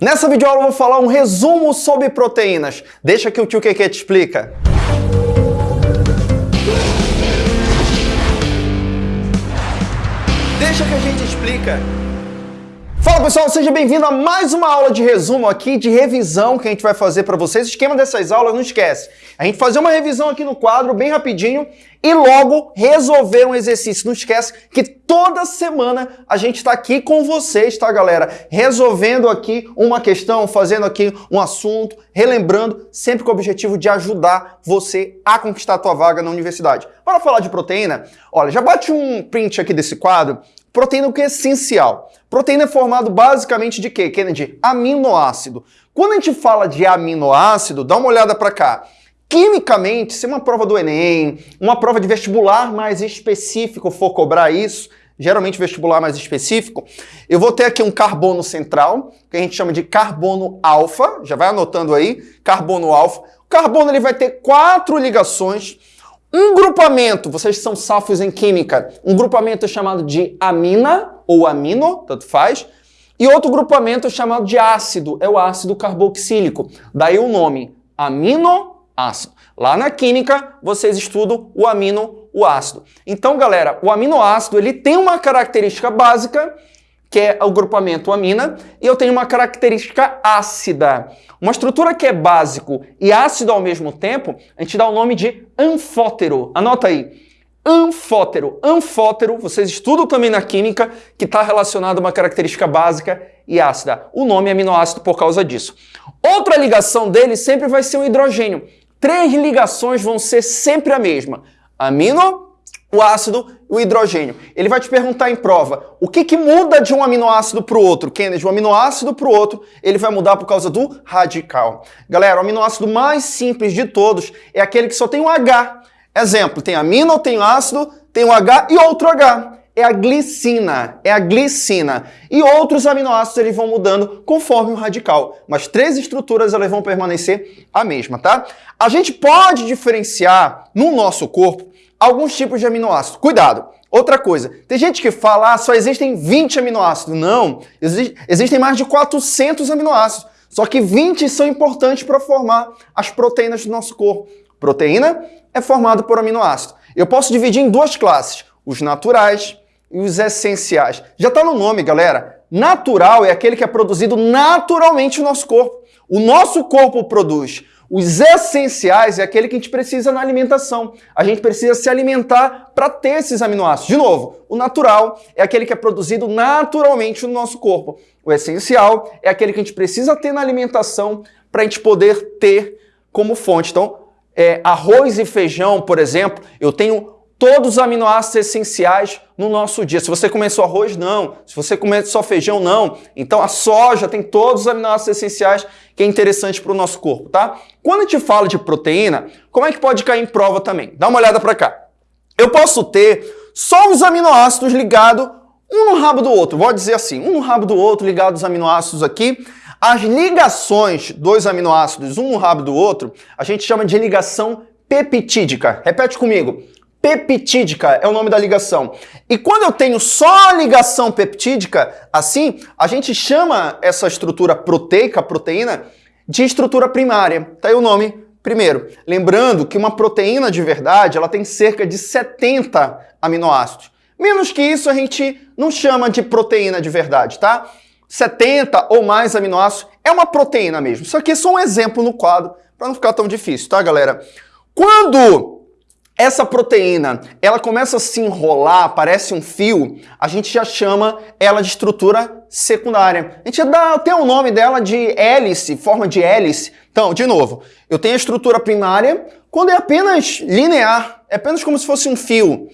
Nessa videoaula eu vou falar um resumo sobre proteínas. Deixa que o tio Keke te explica. Deixa que a gente explica. Fala pessoal, seja bem-vindo a mais uma aula de resumo aqui, de revisão que a gente vai fazer para vocês. O esquema dessas aulas, não esquece, a gente fazer uma revisão aqui no quadro bem rapidinho e logo resolver um exercício. Não esquece que toda semana a gente está aqui com vocês, tá galera? Resolvendo aqui uma questão, fazendo aqui um assunto, relembrando, sempre com o objetivo de ajudar você a conquistar a tua vaga na universidade. Para falar de proteína, olha, já bate um print aqui desse quadro, Proteína o que é essencial? Proteína é formado basicamente de quê, Kennedy? Aminoácido. Quando a gente fala de aminoácido, dá uma olhada para cá. Quimicamente, se uma prova do Enem, uma prova de vestibular mais específico for cobrar isso, geralmente vestibular mais específico, eu vou ter aqui um carbono central, que a gente chama de carbono alfa, já vai anotando aí, carbono alfa. O carbono ele vai ter quatro ligações, um grupamento, vocês são safos em química, um grupamento é chamado de amina ou amino, tanto faz, e outro grupamento é chamado de ácido, é o ácido carboxílico. Daí o nome aminoácido. Lá na química, vocês estudam o amino, o ácido. Então, galera, o aminoácido ele tem uma característica básica que é o grupamento amina, e eu tenho uma característica ácida. Uma estrutura que é básico e ácido ao mesmo tempo, a gente dá o nome de anfótero. Anota aí. Anfótero. Anfótero, vocês estudam também na química, que está relacionado a uma característica básica e ácida. O nome é aminoácido por causa disso. Outra ligação dele sempre vai ser o hidrogênio. Três ligações vão ser sempre a mesma. Amino, o ácido e o hidrogênio. Ele vai te perguntar em prova, o que, que muda de um aminoácido para o outro? Kennedy, um aminoácido para o outro, ele vai mudar por causa do radical. Galera, o aminoácido mais simples de todos é aquele que só tem um H. Exemplo, tem amino, tem ácido, tem um H e outro H. É a glicina, é a glicina. E outros aminoácidos eles vão mudando conforme o radical. Mas três estruturas elas vão permanecer a mesma, tá? A gente pode diferenciar no nosso corpo alguns tipos de aminoácidos. Cuidado! Outra coisa, tem gente que fala, ah, só existem 20 aminoácidos. Não, exi existem mais de 400 aminoácidos. Só que 20 são importantes para formar as proteínas do nosso corpo. Proteína é formada por aminoácido. Eu posso dividir em duas classes, os naturais e os essenciais. Já está no nome, galera. Natural é aquele que é produzido naturalmente no nosso corpo. O nosso corpo produz os essenciais é aquele que a gente precisa na alimentação. A gente precisa se alimentar para ter esses aminoácidos. De novo, o natural é aquele que é produzido naturalmente no nosso corpo. O essencial é aquele que a gente precisa ter na alimentação para a gente poder ter como fonte. Então, é, arroz e feijão, por exemplo, eu tenho todos os aminoácidos essenciais no nosso dia. Se você comer só arroz, não. Se você comer só feijão, não. Então a soja tem todos os aminoácidos essenciais que é interessante para o nosso corpo, tá? Quando a gente fala de proteína, como é que pode cair em prova também? Dá uma olhada para cá. Eu posso ter só os aminoácidos ligados um no rabo do outro. Vou dizer assim, um no rabo do outro, ligados os aminoácidos aqui. As ligações dos aminoácidos, um no rabo do outro, a gente chama de ligação peptídica. Repete comigo peptídica é o nome da ligação. E quando eu tenho só ligação peptídica, assim, a gente chama essa estrutura proteica, proteína, de estrutura primária. Tá aí o nome primeiro. Lembrando que uma proteína de verdade, ela tem cerca de 70 aminoácidos. Menos que isso a gente não chama de proteína de verdade, tá? 70 ou mais aminoácidos é uma proteína mesmo. Isso aqui é só um exemplo no quadro, para não ficar tão difícil, tá, galera? Quando essa proteína, ela começa a se enrolar, parece um fio, a gente já chama ela de estrutura secundária. A gente dá até o nome dela de hélice, forma de hélice. Então, de novo, eu tenho a estrutura primária, quando é apenas linear, é apenas como se fosse um fio.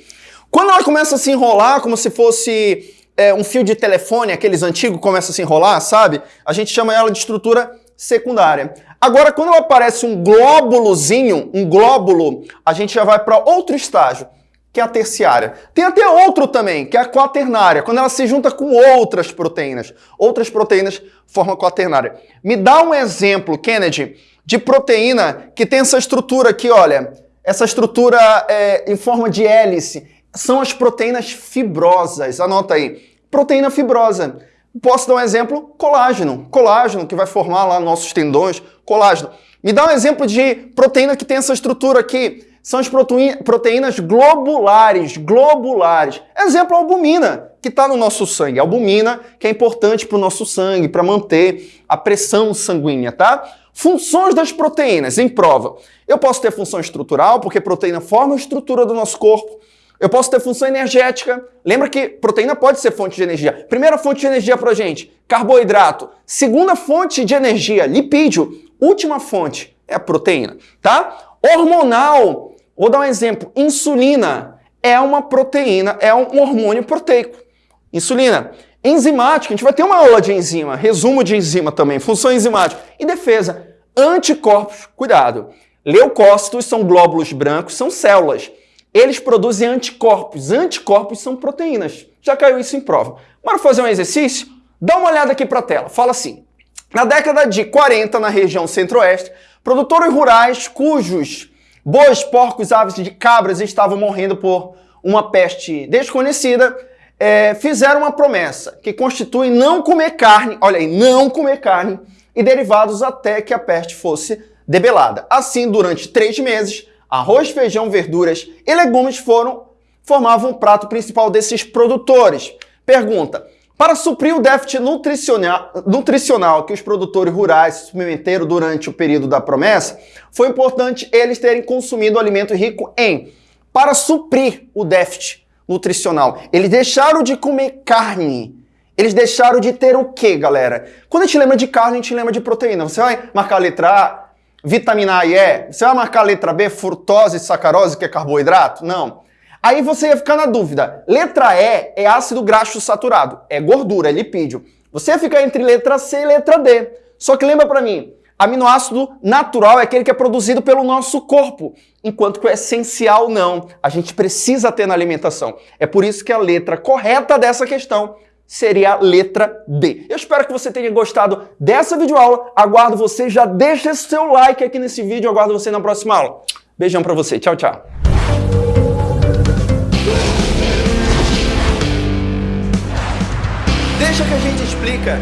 Quando ela começa a se enrolar, como se fosse é, um fio de telefone, aqueles antigos começa a se enrolar, sabe? A gente chama ela de estrutura secundária. Agora, quando aparece um glóbulozinho, um glóbulo, a gente já vai para outro estágio, que é a terciária. Tem até outro também, que é a quaternária, quando ela se junta com outras proteínas. Outras proteínas formam quaternária. Me dá um exemplo, Kennedy, de proteína que tem essa estrutura aqui, olha. Essa estrutura é, em forma de hélice. São as proteínas fibrosas. Anota aí. Proteína fibrosa. Posso dar um exemplo? Colágeno. Colágeno, que vai formar lá nossos tendões, colágeno. Me dá um exemplo de proteína que tem essa estrutura aqui. São as proteínas globulares, globulares. Exemplo, albumina, que está no nosso sangue. Albumina, que é importante para o nosso sangue, para manter a pressão sanguínea, tá? Funções das proteínas, em prova. Eu posso ter função estrutural, porque proteína forma a estrutura do nosso corpo. Eu posso ter função energética. Lembra que proteína pode ser fonte de energia. Primeira fonte de energia para gente, carboidrato. Segunda fonte de energia, lipídio. Última fonte é a proteína, tá? Hormonal, vou dar um exemplo. Insulina é uma proteína, é um hormônio proteico. Insulina. Enzimática, a gente vai ter uma aula de enzima, resumo de enzima também, função enzimática. E defesa, anticorpos, cuidado. Leucócitos são glóbulos brancos, são células. Eles produzem anticorpos. Anticorpos são proteínas. Já caiu isso em prova. Bora fazer um exercício? Dá uma olhada aqui para a tela. Fala assim. Na década de 40, na região centro-oeste, produtores rurais cujos bois, porcos, aves de cabras estavam morrendo por uma peste desconhecida é, fizeram uma promessa que constitui não comer carne, olha aí, não comer carne e derivados até que a peste fosse debelada. Assim, durante três meses, arroz, feijão, verduras e legumes foram formavam o prato principal desses produtores. Pergunta: para suprir o déficit nutricional, nutricional que os produtores rurais se submeteram durante o período da promessa, foi importante eles terem consumido alimento rico em para suprir o déficit nutricional. Eles deixaram de comer carne. Eles deixaram de ter o quê, galera? Quando a gente lembra de carne, a gente lembra de proteína. Você vai marcar a letra A, vitamina A e E? Você vai marcar a letra B, frutose e sacarose, que é carboidrato? Não. Aí você ia ficar na dúvida. Letra E é ácido graxo saturado, é gordura, é lipídio. Você ia ficar entre letra C e letra D. Só que lembra para mim, Aminoácido natural é aquele que é produzido pelo nosso corpo, enquanto que o essencial não. A gente precisa ter na alimentação. É por isso que a letra correta dessa questão seria a letra D. Eu espero que você tenha gostado dessa videoaula. Aguardo você, já deixa seu like aqui nesse vídeo. Aguardo você na próxima aula. Beijão pra você. Tchau, tchau. Deixa que a gente explica.